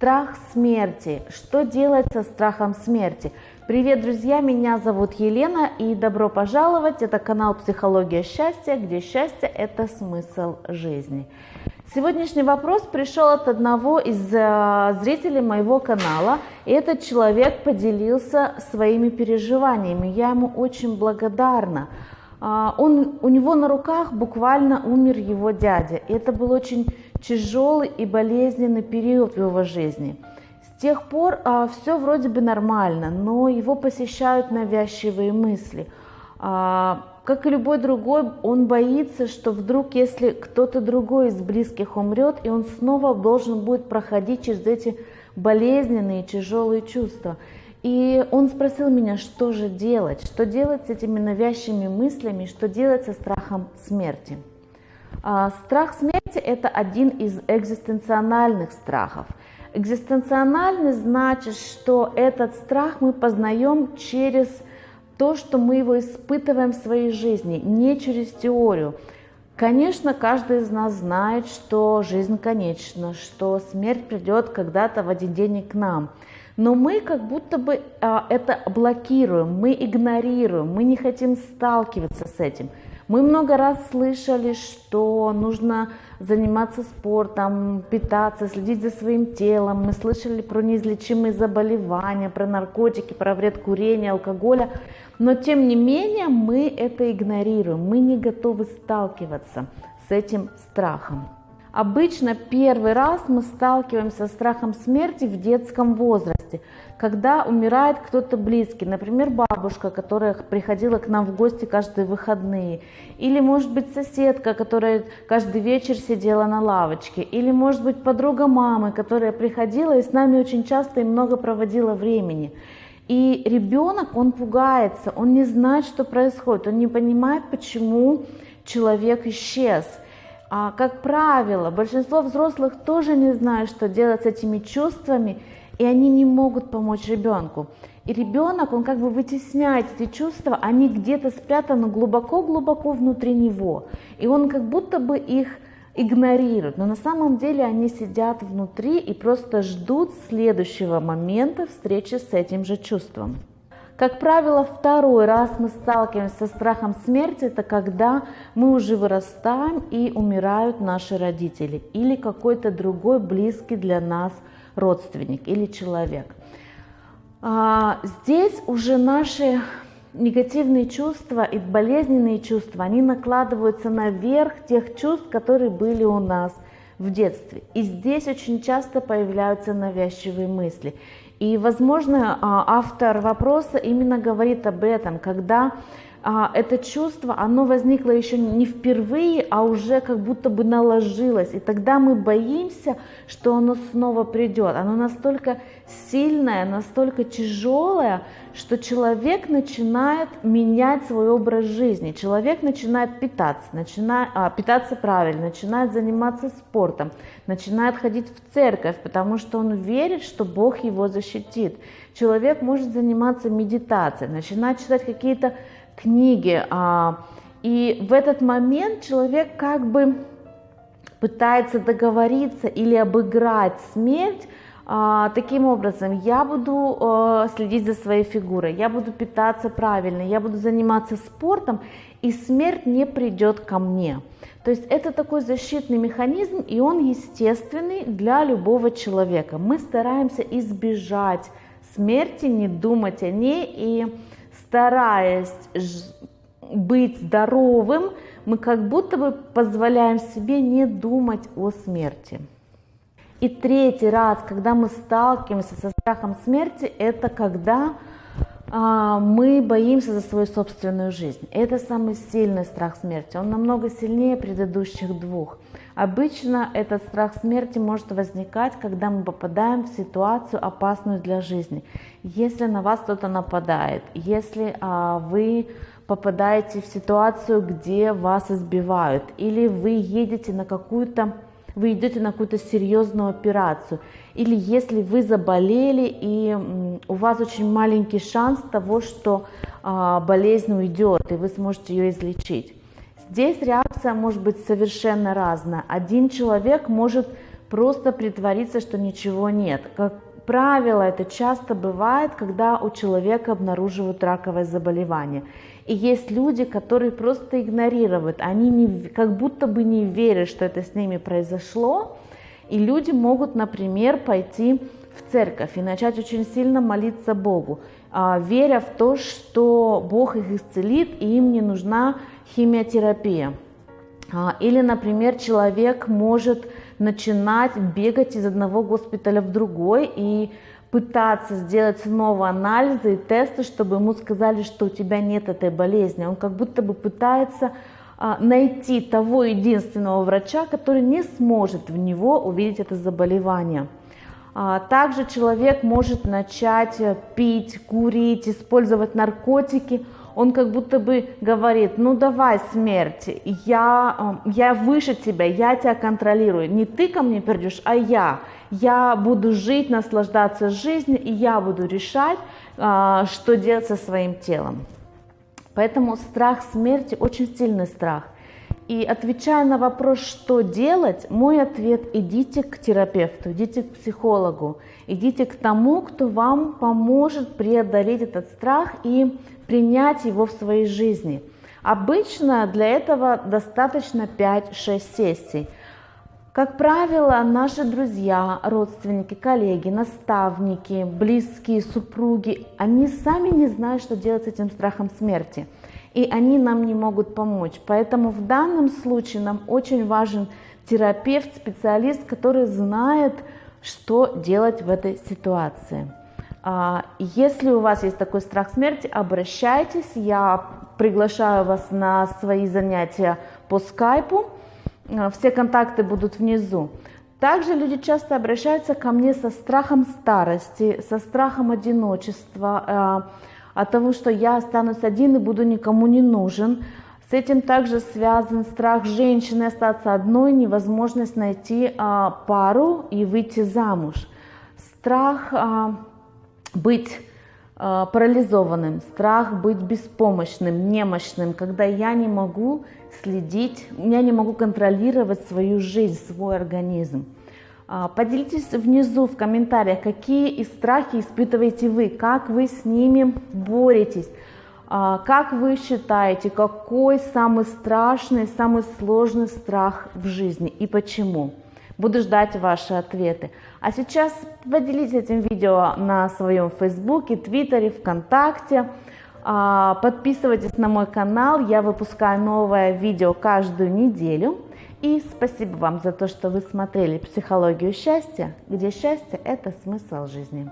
Страх смерти. Что делать со страхом смерти? Привет, друзья, меня зовут Елена и добро пожаловать. Это канал «Психология счастья», где счастье – это смысл жизни. Сегодняшний вопрос пришел от одного из э, зрителей моего канала, и этот человек поделился своими переживаниями. Я ему очень благодарна. А, он, у него на руках буквально умер его дядя. И это был очень тяжелый и болезненный период в его жизни. С тех пор а, все вроде бы нормально, но его посещают навязчивые мысли. А, как и любой другой, он боится, что вдруг, если кто-то другой из близких умрет, и он снова должен будет проходить через эти болезненные, тяжелые чувства. И он спросил меня, что же делать, что делать с этими навязчивыми мыслями, что делать со страхом смерти. А, страх смерти – это один из экзистенциональных страхов. Экзистенциональный значит, что этот страх мы познаем через то, что мы его испытываем в своей жизни, не через теорию. Конечно, каждый из нас знает, что жизнь конечна, что смерть придет когда-то в один день к нам – но мы как будто бы а, это блокируем, мы игнорируем, мы не хотим сталкиваться с этим. Мы много раз слышали, что нужно заниматься спортом, питаться, следить за своим телом. Мы слышали про неизлечимые заболевания, про наркотики, про вред курения, алкоголя. Но тем не менее мы это игнорируем, мы не готовы сталкиваться с этим страхом. Обычно первый раз мы сталкиваемся с страхом смерти в детском возрасте, когда умирает кто-то близкий, например, бабушка, которая приходила к нам в гости каждые выходные, или, может быть, соседка, которая каждый вечер сидела на лавочке, или, может быть, подруга мамы, которая приходила и с нами очень часто и много проводила времени. И ребенок, он пугается, он не знает, что происходит, он не понимает, почему человек исчез – а, как правило, большинство взрослых тоже не знают, что делать с этими чувствами, и они не могут помочь ребенку. И ребенок, он как бы вытесняет эти чувства, они где-то спрятаны глубоко-глубоко внутри него. И он как будто бы их игнорирует, но на самом деле они сидят внутри и просто ждут следующего момента встречи с этим же чувством. Как правило, второй раз мы сталкиваемся со страхом смерти, это когда мы уже вырастаем и умирают наши родители или какой-то другой близкий для нас родственник или человек. А, здесь уже наши негативные чувства и болезненные чувства, они накладываются наверх тех чувств, которые были у нас в детстве. И здесь очень часто появляются навязчивые мысли. И, возможно, а, автор вопроса именно говорит об этом, когда это чувство, оно возникло еще не впервые, а уже как будто бы наложилось. И тогда мы боимся, что оно снова придет. Оно настолько сильное, настолько тяжелое, что человек начинает менять свой образ жизни. Человек начинает питаться, начинает, а, питаться правильно, начинает заниматься спортом, начинает ходить в церковь, потому что он верит, что Бог его защитит. Человек может заниматься медитацией, начинать читать какие-то книги. А, и в этот момент человек как бы пытается договориться или обыграть смерть а, таким образом, я буду а, следить за своей фигурой, я буду питаться правильно, я буду заниматься спортом, и смерть не придет ко мне. То есть это такой защитный механизм, и он естественный для любого человека. Мы стараемся избежать смерти, не думать о ней и стараясь быть здоровым, мы как будто бы позволяем себе не думать о смерти. И третий раз, когда мы сталкиваемся со страхом смерти, это когда мы боимся за свою собственную жизнь. Это самый сильный страх смерти. Он намного сильнее предыдущих двух. Обычно этот страх смерти может возникать, когда мы попадаем в ситуацию опасную для жизни. Если на вас кто-то нападает, если а, вы попадаете в ситуацию, где вас избивают, или вы едете на какую-то вы идете на какую-то серьезную операцию, или если вы заболели и у вас очень маленький шанс того, что а, болезнь уйдет и вы сможете ее излечить. Здесь реакция может быть совершенно разная. Один человек может просто притвориться, что ничего нет. Как правило, это часто бывает, когда у человека обнаруживают раковое заболевание. И есть люди, которые просто игнорируют, они не, как будто бы не верят, что это с ними произошло. И люди могут, например, пойти в церковь и начать очень сильно молиться Богу, а, веря в то, что Бог их исцелит и им не нужна химиотерапия. А, или, например, человек может начинать бегать из одного госпиталя в другой и пытаться сделать снова анализы и тесты, чтобы ему сказали, что у тебя нет этой болезни. Он как будто бы пытается а, найти того единственного врача, который не сможет в него увидеть это заболевание. А, также человек может начать пить, курить, использовать наркотики. Он как будто бы говорит, ну давай смерть, я, э, я выше тебя, я тебя контролирую. Не ты ко мне придешь, а я. Я буду жить, наслаждаться жизнью, и я буду решать, а, что делать со своим телом. Поэтому страх смерти очень сильный страх – и отвечая на вопрос, что делать, мой ответ – идите к терапевту, идите к психологу, идите к тому, кто вам поможет преодолеть этот страх и принять его в своей жизни. Обычно для этого достаточно 5-6 сессий. Как правило, наши друзья, родственники, коллеги, наставники, близкие, супруги, они сами не знают, что делать с этим страхом смерти – и они нам не могут помочь. Поэтому в данном случае нам очень важен терапевт, специалист, который знает, что делать в этой ситуации. А, если у вас есть такой страх смерти, обращайтесь, я приглашаю вас на свои занятия по скайпу, а, все контакты будут внизу. Также люди часто обращаются ко мне со страхом старости, со страхом одиночества, а, от того, что я останусь один и буду никому не нужен. С этим также связан страх женщины остаться одной, невозможность найти а, пару и выйти замуж. Страх а, быть а, парализованным, страх быть беспомощным, немощным, когда я не могу следить, я не могу контролировать свою жизнь, свой организм. А, поделитесь внизу в комментариях, какие страхи испытываете вы, как вы с ними боретесь, а, как вы считаете, какой самый страшный, самый сложный страх в жизни и почему. Буду ждать ваши ответы. А сейчас поделитесь этим видео на своем фейсбуке, твиттере, вконтакте. А, подписывайтесь на мой канал, я выпускаю новое видео каждую неделю. И спасибо вам за то, что вы смотрели «Психологию счастья», где счастье – это смысл жизни.